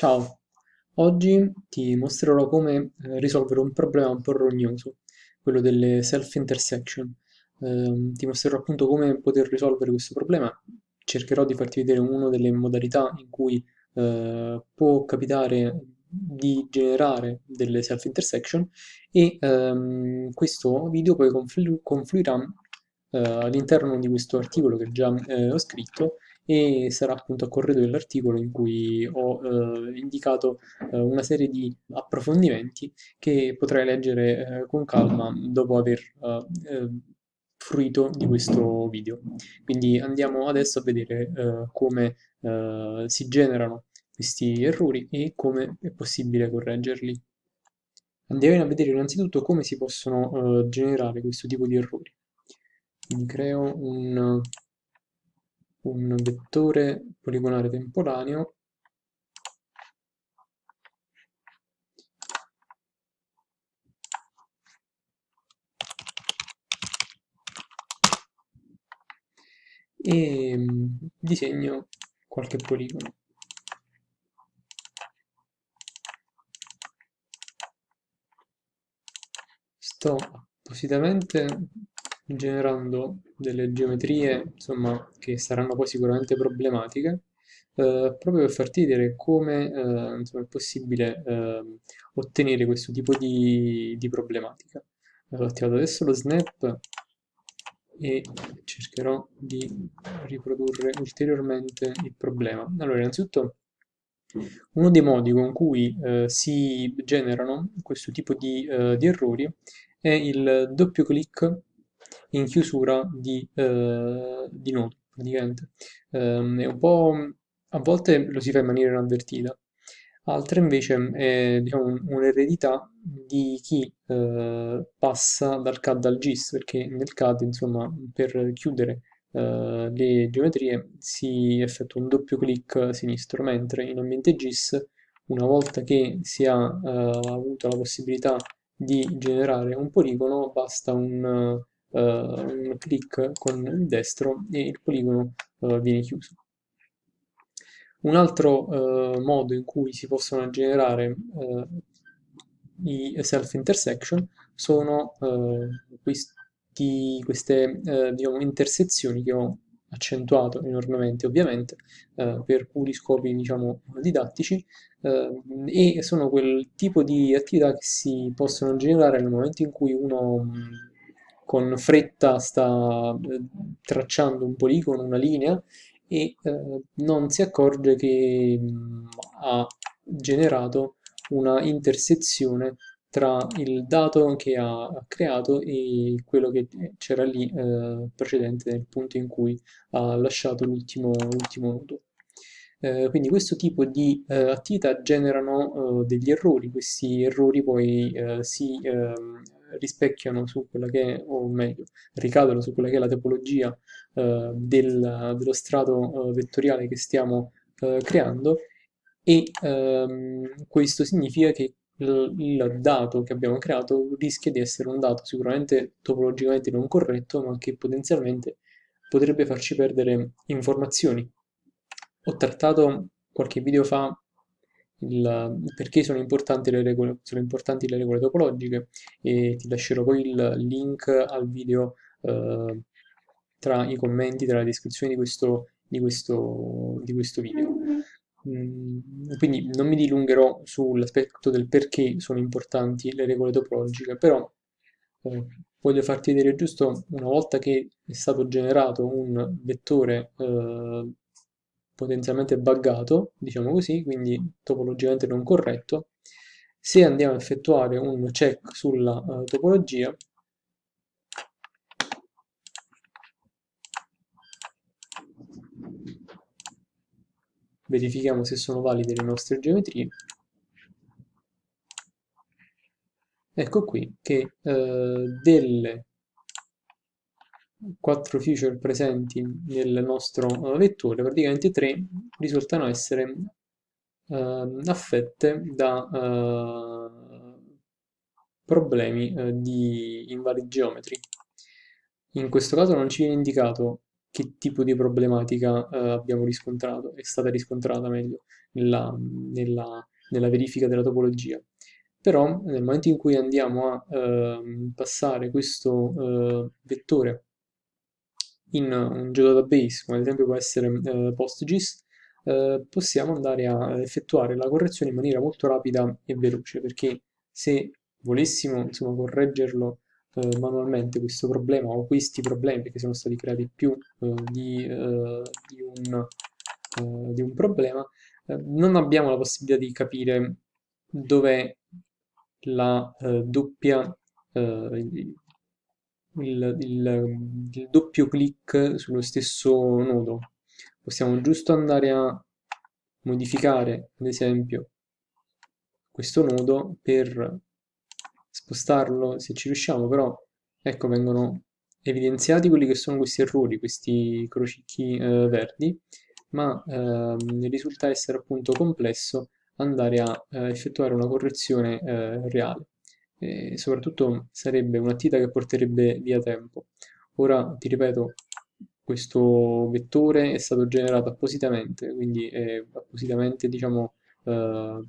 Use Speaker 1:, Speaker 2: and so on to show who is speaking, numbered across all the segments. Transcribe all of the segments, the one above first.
Speaker 1: Ciao, oggi ti mostrerò come eh, risolvere un problema un po' rognoso, quello delle self-intersection. Ehm, ti mostrerò appunto come poter risolvere questo problema. Cercherò di farti vedere una delle modalità in cui eh, può capitare di generare delle self-intersection e ehm, questo video poi conflu- confluirà eh, all'interno di questo articolo che già eh, ho scritto e sarà appunto a corredo dell'articolo in cui ho eh, indicato eh, una serie di approfondimenti che potrai leggere eh, con calma dopo aver eh, eh, fruito di questo video. Quindi andiamo adesso a vedere eh, come si generano questi errori e come è possibile correggerli. Andiamo a vedere innanzitutto come si possono generare questo tipo di errori. Quindi creo un un vettore poligonale temporaneo e mm, disegno qualche poligono. Sto appositamente generando delle geometrie insomma, che saranno poi sicuramente problematiche, eh, proprio per farti vedere come eh, insomma, è possibile eh, ottenere questo tipo di, di problematica. Allora, ho attivato adesso lo snap e cercherò di riprodurre ulteriormente il problema. Allora, innanzitutto, uno dei modi con cui eh, si generano questo tipo di, eh, di errori è il doppio clic in chiusura di, eh, di nodo, praticamente. Um, è un po', a volte lo si fa in maniera inavvertita, altre invece è diciamo, un'eredità di chi eh, passa dal CAD al GIS, perché nel CAD, insomma, per chiudere eh, le geometrie si effettua un doppio clic sinistro, mentre in ambiente GIS, una volta che si ha eh, avuto la possibilità di generare un poligono, basta un un clic con il destro e il poligono uh, viene chiuso. Un altro uh, modo in cui si possono generare i self-intersection sono questi, queste diciamo, intersezioni che ho accentuato enormemente ovviamente eh, per puri scopi diciamo didattici eh, e sono quel tipo di attività che si possono generare nel momento in cui uno con fretta sta eh, tracciando un poligono, una linea e eh, non si accorge che mh, mm, ha generato una intersezione tra il dato che ha creato e quello che c'era lì eh, precedente nel punto in cui ha lasciato l'ultimo nodo. Eh, quindi questo tipo di eh, attività generano eh, degli errori, questi errori poi si ehm, rispecchiano su quella che è, o meglio, ricadono su quella che è la topologia eh, del, dello strato eh, vettoriale che stiamo eh, creando e ehm, questo significa che il, il dato che abbiamo creato rischia di essere un dato sicuramente topologicamente non corretto, ma che potenzialmente potrebbe farci perdere informazioni. Ho trattato qualche video fa il, perché sono importanti, le regole, sono importanti le regole topologiche e ti lascerò poi il link al video eh, tra i commenti, tra la descrizione di questo, di questo, di questo video. Mm, quindi non mi dilungherò sull'aspetto del perché sono importanti le regole topologiche, però eh, voglio farti vedere giusto una volta che è stato generato un vettore eh, potenzialmente buggato, diciamo così, quindi topologicamente non corretto, se andiamo a effettuare un check sulla uh, topologia, verifichiamo se sono valide le nostre geometrie, ecco qui che uh, delle quattro feature presenti nel nostro uh, vettore, praticamente tre risultano essere uh, affette da uh, problemi di invalid geometry. In questo caso non ci viene indicato che tipo di problematica eh, abbiamo riscontrato, è stata riscontrata meglio nella, nella, nella verifica della topologia. Però nel momento in cui andiamo a eh, passare questo eh, vettore in un geodatabase, come ad esempio può essere eh, PostGIS, eh, possiamo andare a effettuare la correzione in maniera molto rapida e veloce, perché se volessimo insomma, correggerlo eh, manualmente questo problema o questi problemi, perché sono stati creati più eh, di, eh, di, un, eh, di, un, problema, non abbiamo la possibilità di capire dov'è la doppia il, il, il, doppio clic sullo stesso nodo. Possiamo giusto andare a modificare, ad esempio, questo nodo per spostarlo se ci riusciamo, però ecco vengono evidenziati quelli che sono questi errori, questi crocicchi eh, verdi, ma ehm, risulta essere appunto complesso andare a eh, effettuare una correzione eh, reale. E soprattutto sarebbe un'attività che porterebbe via tempo. Ora, ti ripeto, questo vettore è stato generato appositamente, quindi è appositamente, diciamo, eh,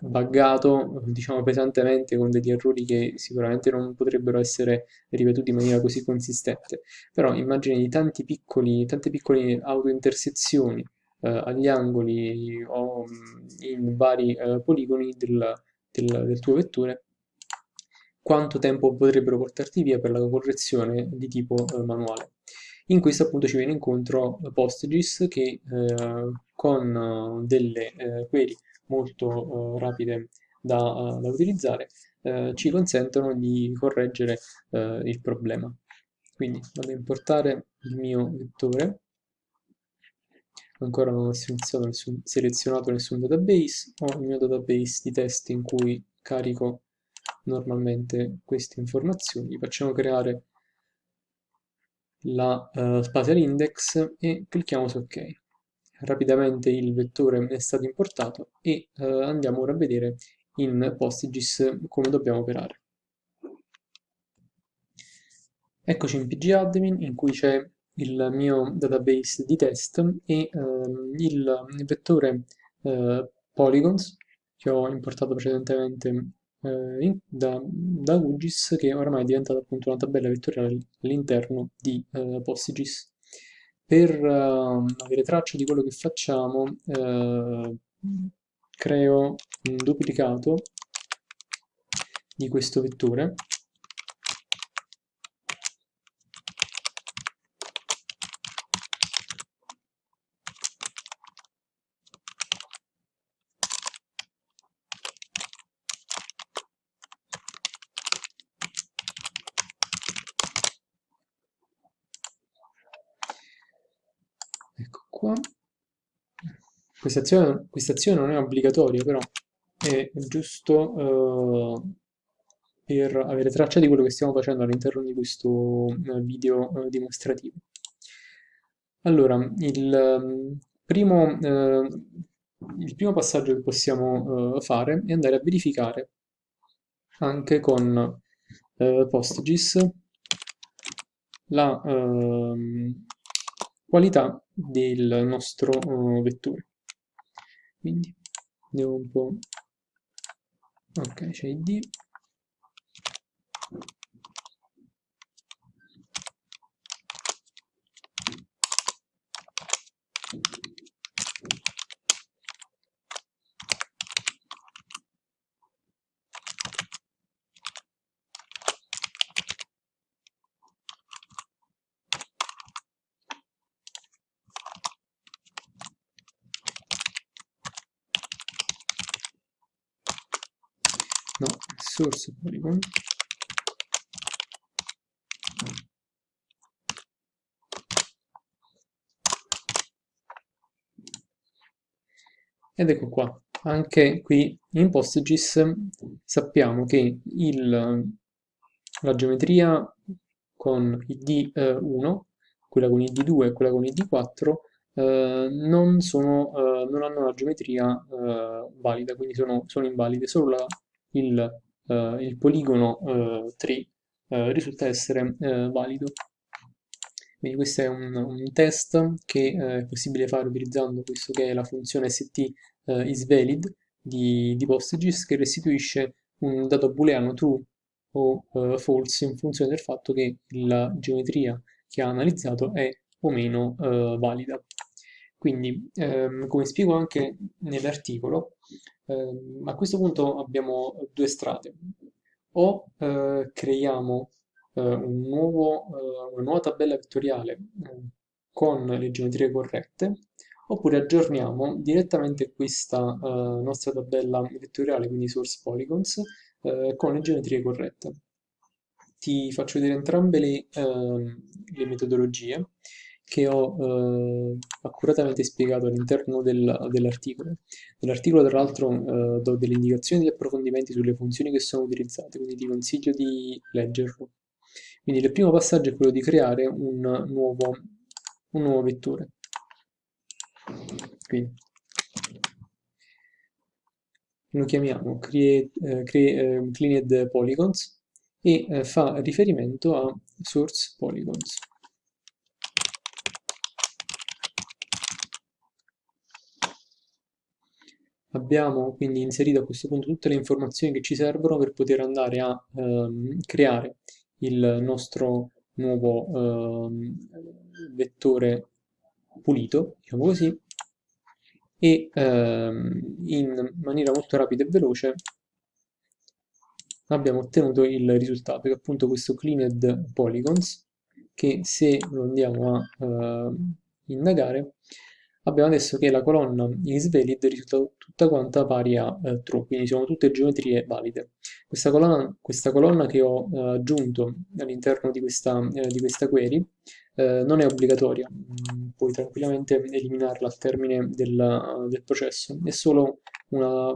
Speaker 1: buggato diciamo pesantemente con degli errori che sicuramente non potrebbero essere ripetuti in maniera così consistente però immagini di tanti piccoli, tante piccole autointersezioni eh, agli angoli o mm, in vari eh, poligoni del, del, del tuo vettore quanto tempo potrebbero portarti via per la correzione di tipo eh, manuale. In questo appunto ci viene incontro PostGIS che eh, con eh, delle eh, query molto eh, rapide da, da utilizzare, eh, ci consentono di correggere eh, il problema. Quindi vado a importare il mio vettore, ancora non ho nessun, selezionato nessun database, ho il mio database di test in cui carico normalmente queste informazioni, facciamo creare la uh, spatial index e clicchiamo su ok rapidamente il vettore è stato importato e eh, andiamo ora a vedere in PostGIS come dobbiamo operare. Eccoci in pgadmin in cui c'è il mio database di test e ehm, il vettore eh, polygons che ho importato precedentemente eh, da, da QGIS che oramai è diventata appunto una tabella vettoriale all'interno di eh, PostGIS per uh, avere traccia di quello che facciamo uh, creo un duplicato di questo vettore qua. Questa azione, questa azione non è obbligatoria, però è giusto uh, per avere traccia di quello che stiamo facendo all'interno di questo uh, video uh, dimostrativo. Allora, il um, primo, il primo passaggio che possiamo fare è andare a verificare anche con PostGIS la, ehm, qualità del nostro uh, vettore. Quindi andiamo un po' ok c'è id source polygon ed ecco qua anche qui in PostGIS sappiamo che il, la geometria con id1 quella con id2 e quella con id4 eh, non, sono, eh, non hanno la geometria eh, valida, quindi sono, sono invalide, solo la il, eh, il poligono 3 eh, eh, risulta essere valido. Quindi questo è un, un test che eh, è possibile fare utilizzando questo che è la funzione st eh, isValid di, di PostGIS che restituisce un dato booleano true o eh, false in funzione del fatto che la geometria che ha analizzato è o meno eh, valida. Quindi, ehm, come spiego anche nell'articolo, ehm, a questo punto abbiamo due strade. O eh, creiamo eh, un nuovo, eh, una nuova tabella vettoriale eh, con le geometrie corrette, oppure aggiorniamo direttamente questa eh, nostra tabella vettoriale, quindi source polygons, eh, con le geometrie corrette. Ti faccio vedere entrambe le, ehm, le metodologie che ho eh, accuratamente spiegato all'interno del, dell'articolo. Nell'articolo, tra l'altro, eh, do delle indicazioni e approfondimenti sulle funzioni che sono utilizzate, quindi ti consiglio di leggerlo. Quindi il primo passaggio è quello di creare un nuovo, un nuovo vettore. Quindi lo chiamiamo create, eh, create, eh, cleaned polygons e eh, fa riferimento a source polygons. Abbiamo quindi inserito a questo punto tutte le informazioni che ci servono per poter andare a ehm, creare il nostro nuovo ehm, vettore pulito, diciamo così, e ehm, in maniera molto rapida e veloce abbiamo ottenuto il risultato, che è appunto questo cleaned polygons, che se lo andiamo a eh, indagare abbiamo adesso che la colonna isValid risulta tutta quanta pari a eh, true, quindi sono tutte geometrie valide. Questa colonna, questa colonna che ho eh, aggiunto all'interno di, eh, di, questa query eh, non è obbligatoria, mm, puoi tranquillamente eliminarla al termine del, del processo, è solo una,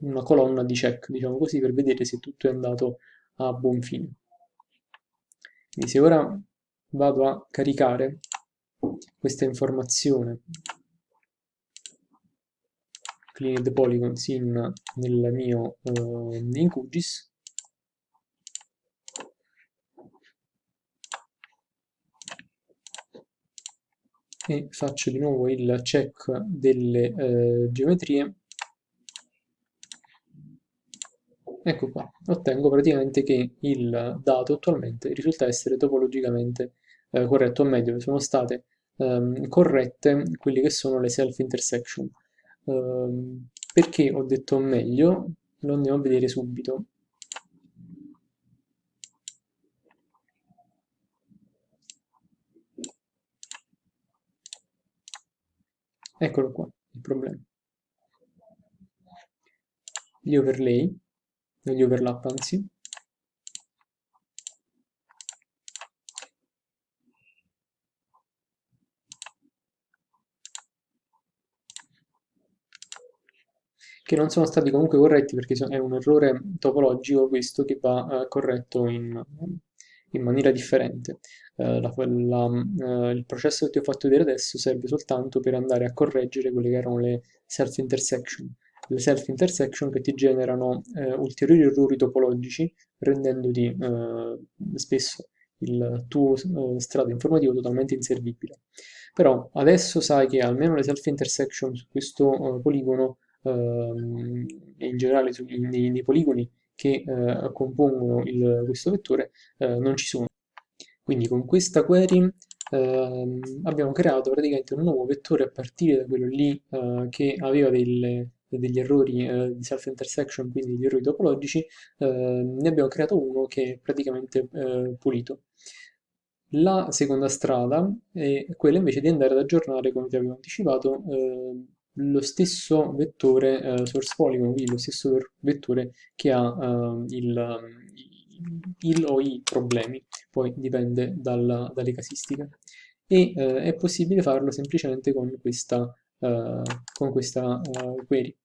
Speaker 1: una colonna di check, diciamo così, per vedere se tutto è andato a buon fine. Quindi se ora vado a caricare questa informazione cleaned polygons in, nel mio uh, in QGIS e faccio di nuovo il check delle uh, geometrie ecco qua, ottengo praticamente che il dato attualmente risulta essere topologicamente eh, corretto, o meglio, sono state ehm, corrette quelle che sono le self-intersection. Ehm, perché ho detto meglio? Lo andiamo a vedere subito. Eccolo qua, il problema. Gli overlay, gli overlap anzi, che non sono stati comunque corretti perché è un errore topologico questo che va eh, corretto in, in, maniera differente. Eh, la, la, eh, il processo che ti ho fatto vedere adesso serve soltanto per andare a correggere quelle che erano le self-intersection. Le self-intersection che ti generano eh, ulteriori errori topologici rendendoti eh, spesso il tuo eh, strato informativo totalmente inservibile. Però adesso sai che almeno le self-intersection su questo poligono e in generale sui, nei, nei, poligoni che eh, compongono il, questo vettore eh, non ci sono. Quindi con questa query ehm, abbiamo creato praticamente un nuovo vettore a partire da quello lì eh, che aveva delle, degli errori eh, di self-intersection, quindi degli errori topologici, eh, ne abbiamo creato uno che è praticamente eh, pulito. La seconda strada è quella invece di andare ad aggiornare, come ti avevo anticipato, eh, lo stesso vettore eh, source polygon, quindi lo stesso vettore che ha eh, il, il, o i problemi, poi dipende dalla, dalle casistiche. E eh, è possibile farlo semplicemente con questa, eh, con questa eh, query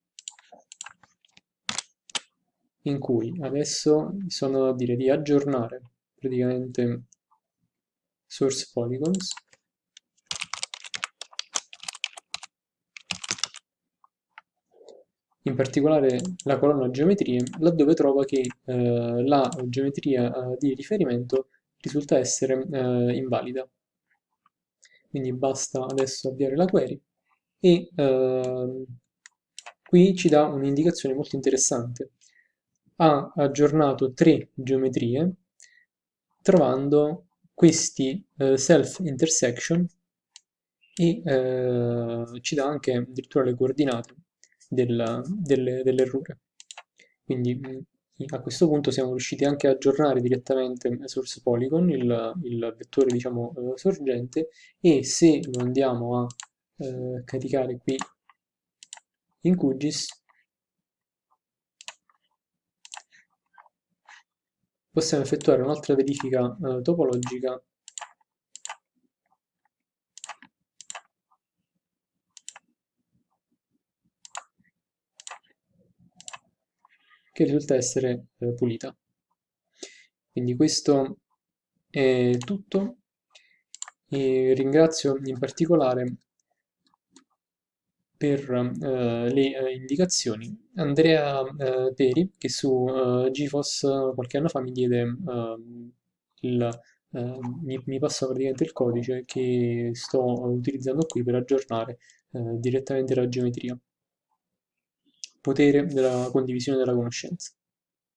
Speaker 1: in cui adesso sono a dire di aggiornare praticamente source polygons in particolare la colonna geometrie, laddove trova che eh, la geometria eh, di riferimento risulta essere eh, invalida. quindi basta adesso avviare la query e ehm, qui ci dà un'indicazione molto interessante. Ha aggiornato tre geometrie trovando questi eh, self intersection e eh, ci dà anche addirittura le coordinate del, delle, dell'errore. Quindi a questo punto siamo riusciti anche a aggiornare direttamente source polygon, il, il vettore diciamo eh, sorgente, e se lo andiamo a eh, caricare qui in QGIS, possiamo effettuare un'altra verifica eh, topologica che risulta essere eh, pulita. Quindi questo è tutto. E ringrazio in particolare per eh, le eh, indicazioni. Andrea eh, Peri che su eh, GeForce qualche anno fa mi diede ehm, il, eh, mi, mi passa praticamente il codice che sto utilizzando qui per aggiornare direttamente la geometria potere della condivisione della conoscenza.